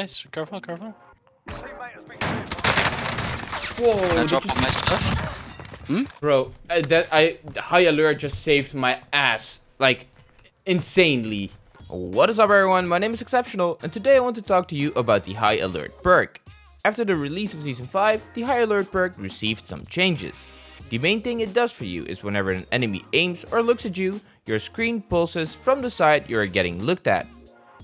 guys. Careful, careful. Whoa, Can I drop you- all my stuff? bro, uh, that I high alert just saved my ass like insanely. What is up, everyone? My name is Exceptional, and today I want to talk to you about the High Alert perk. After the release of Season 5, the High Alert perk received some changes. The main thing it does for you is whenever an enemy aims or looks at you, your screen pulses from the side you are getting looked at.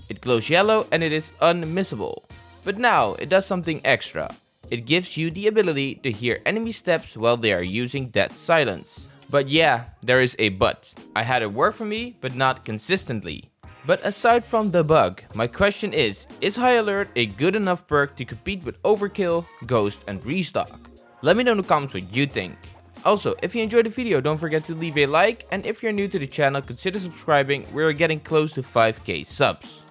It glows yellow and it is unmissable. But now it does something extra. It gives you the ability to hear enemy steps while they are using dead silence. But yeah, there is a but. I had it work for me, but not consistently. But aside from the bug, my question is, is High Alert a good enough perk to compete with Overkill, Ghost and Restock? Let me know in the comments what you think. Also, if you enjoyed the video, don't forget to leave a like, and if you're new to the channel, consider subscribing, we're getting close to 5k subs.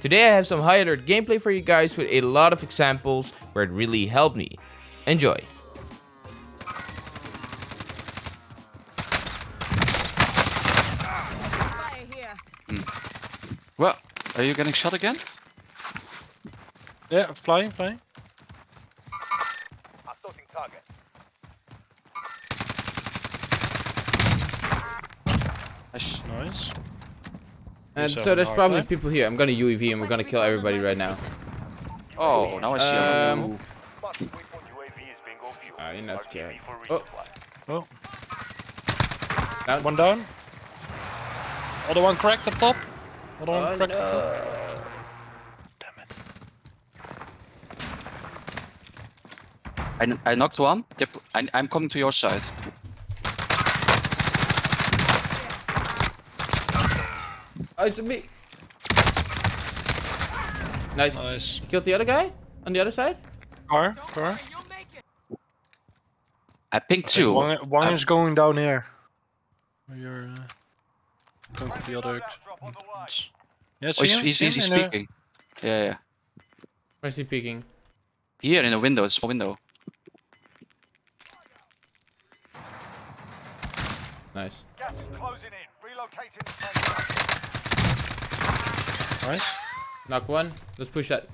Today I have some High Alert gameplay for you guys with a lot of examples where it really helped me. Enjoy! Fire. Well, are you getting shot again? Yeah, flying, flying. Assaulting target. Nice. Nice. And so there's probably time. people here. I'm gonna UAV and we're gonna kill everybody right now. Oh, now I see Um, um, Fast weapon UAV is bingo fuel. Ah, you're not scared. Oh. Oh, Down. one down. Other one cracked up top. Other one Oh, cracked up top. Damn it. I, I knocked one. Yep, I, I'm coming to your side. Oh, it's me. Nice. Nice. Killed the other guy on the other side. Car, car. I pinged two. One, one is going down here. You're uh, going to the other. Loadout drop on. Yeah, Oh, he's, he's, he's in the- speaking. Yeah, yeah. Where's he peeking? Here in a window, a small window. Nice. Gas is closing in. Relocating the safe zone. Nice. Knock one. Let's push that.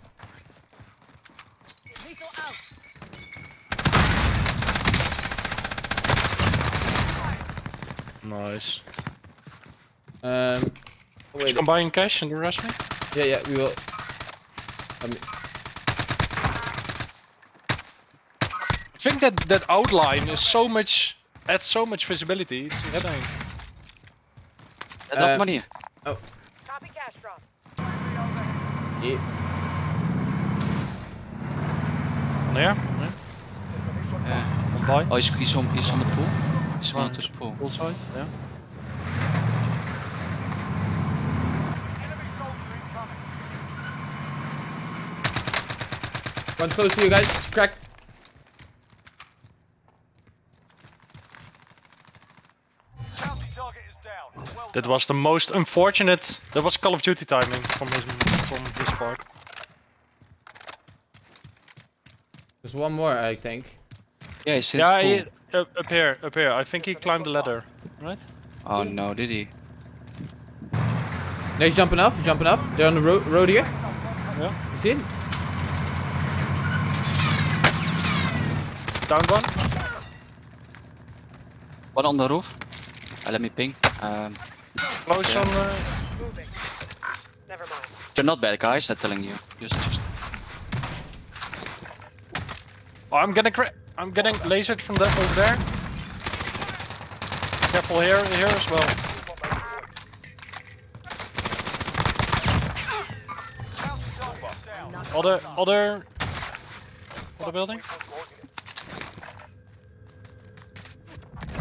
Nice. Um. Did Wait. you combine cash and the rest me? Yeah, yeah. We will. Um, I think that that outline is so much adds so much visibility. It's insane. I dropped Uh, money. Copy cash drop. Yeah. On here? Yeah. Yeah. On by. Oh, he's, he's, on, he's on the pool. He's going to the pool. Full side. Yeah. Enemy soldier incoming. One close to you guys. Crack. That was the most unfortunate. That was Call of Duty timing from his from his part. There's one more, I think. Yeah, he's in Yeah, he, pool. up, up here, up here. I think he climbed the ladder, right? Oh no, did he? No, he's jumping off. He's jumping off. They're on the ro road here. Yeah. You see him? Down one. One on the roof. Uh, let me ping. Um, Close yeah. on. Uh... Never mind. They're not bad guys, I'm telling you. Just, just oh, I'm getting cra I'm getting lasered from that over there. Careful here, here as well. Bounty target is down. Other, other, other building.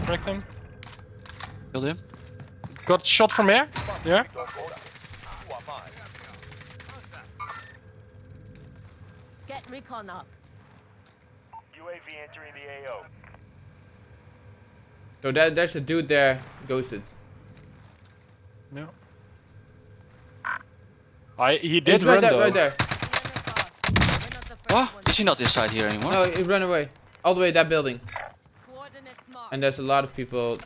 Cracked him. Killed him. Got shot from here. Yeah. You are mine. Get recon up. UAV entering the AO. So that there's a dude there, ghosted. Yeah. I he did He's right run there, though. right there. What? Is he not inside here anymore? No, he ran away. All the way that building. Coordinates marked. And there's a lot of people.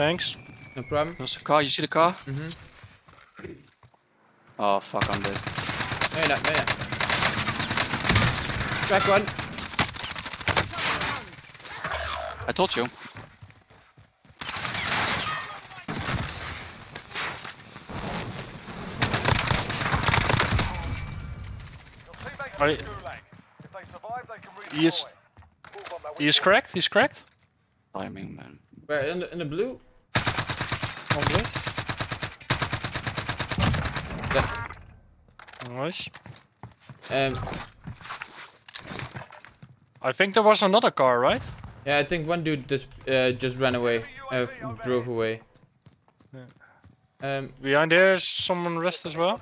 Thanks. No problem. There's a car, you see the car? Mm hmm Oh fuck, I'm dead. No, you're not. No, you're not. Crack one. I told you. Your teammates Are are you- in Gulag. If they survive, they can redeploy. He is- Move He is cracked. He's cracked. Timing, man. Where in the in the blue? On blue. Yeah. Nice. Um. I think there was another car, right? Yeah, I think one dude just uh, just ran away. Uh, drove away. Um, Behind there is someone rest as well.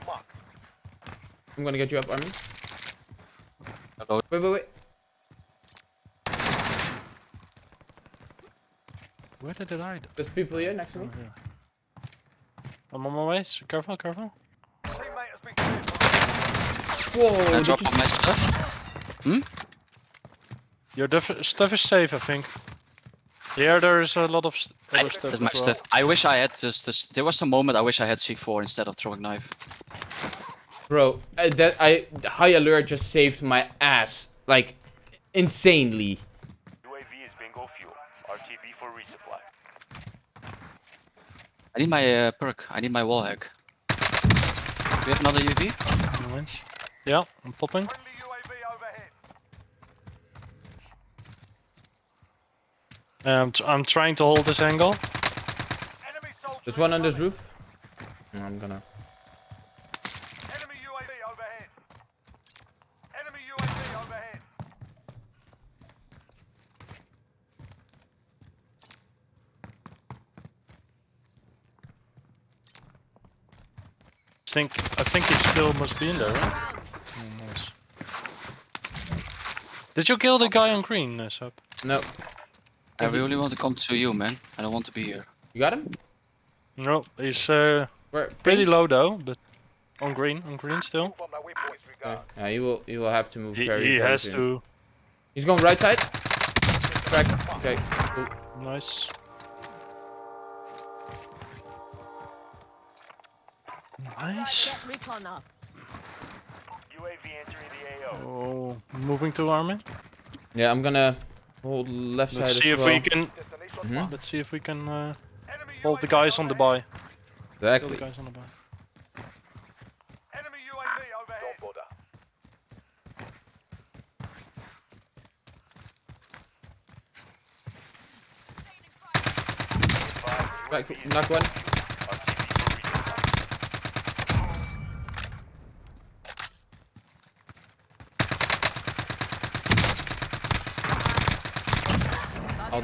I'm gonna get you up, Armin. Hello. Wait, wait, wait. Where did it hide? There's people here next to me. I'm on my way. So careful, careful. Teammate has been cleared Whoa! Can I did drop you my stuff? Your def- stuff is safe, I think. Here there is a lot of s- other stuff as my well. stuff. I wish I had this, this. There was a moment I wish I had C4 instead of throwing knife. Bro, uh, that I high alert just saved my ass like insanely. UAV is bingo fuel. RTB for resupply. I need my uh, perk. I need my wall hack. Do you have another UV? Nice. Yeah, I'm popping. Friendly UAV overhead. Um, t- I'm trying to hold this angle. There's one on this roof. No, I'm gonna. Enemy UAV overhead. Enemy UAV overhead. Think I think he still must be in there, right? Oh, nice. Did you kill the guy on green, uh, Sub? No, I really want to come to you, man. I don't want to be here. you got him. No, he's uh, Where? pretty low though, but on green, on green still. Move on that waypoint. Yeah, Regard. yeah, he will. you will have to move He, very. he has soon. to. He's going right side. Crack. Okay. Cool. Nice. Nice. Get recon up. UAV entering the AO. Oh, moving to Armin. Yeah, I'm gonna hold left Let's side see as if well. we can. Destination Mhm. Let's see if we can uh, Enemy hold the guys on the overhead. buy. Hold the Exactly. guys on the buy. Enemy UAV overhead. Don't bother. Crack. Knock one.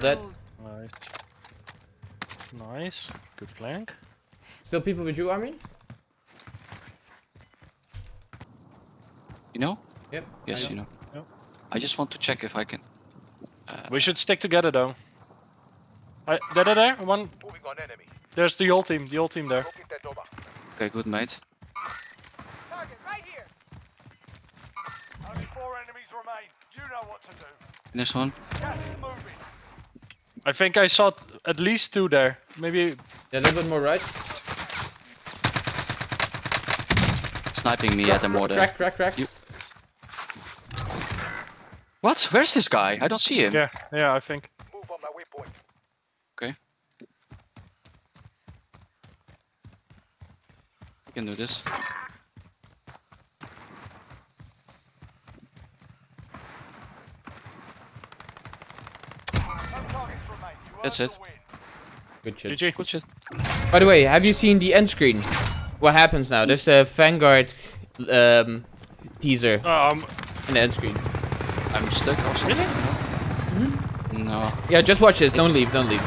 Dead. Nice. Nice. Good flank. Still people with you, Armin? You know? Yep. Yes, I you know. Yep. I just want to check if I can. Uh, we should stick together though. I, there, there, there. One. Moving on enemy. There's the old team. The old team there. Locate that over. Okay, good, mate. Target right here. Only four enemies remain. You know what to do. Finish one. Gas is moving. I think I saw at least two there. Maybe. Yeah, a little bit more right. Sniping me at the mortar. Crack, crack, crack. You- What? Where's this guy? I don't see him. Yeah. Yeah. I think. Move on that waypoint. Okay. We can do this. No targets remain. You That's it. Good shit. GG. Good shit. By the way, have you seen the end screen? What happens now? There's a Vanguard um, teaser Um. in the end screen. I'm stuck also. Really? No. Yeah, just watch this. Don't leave. Don't leave.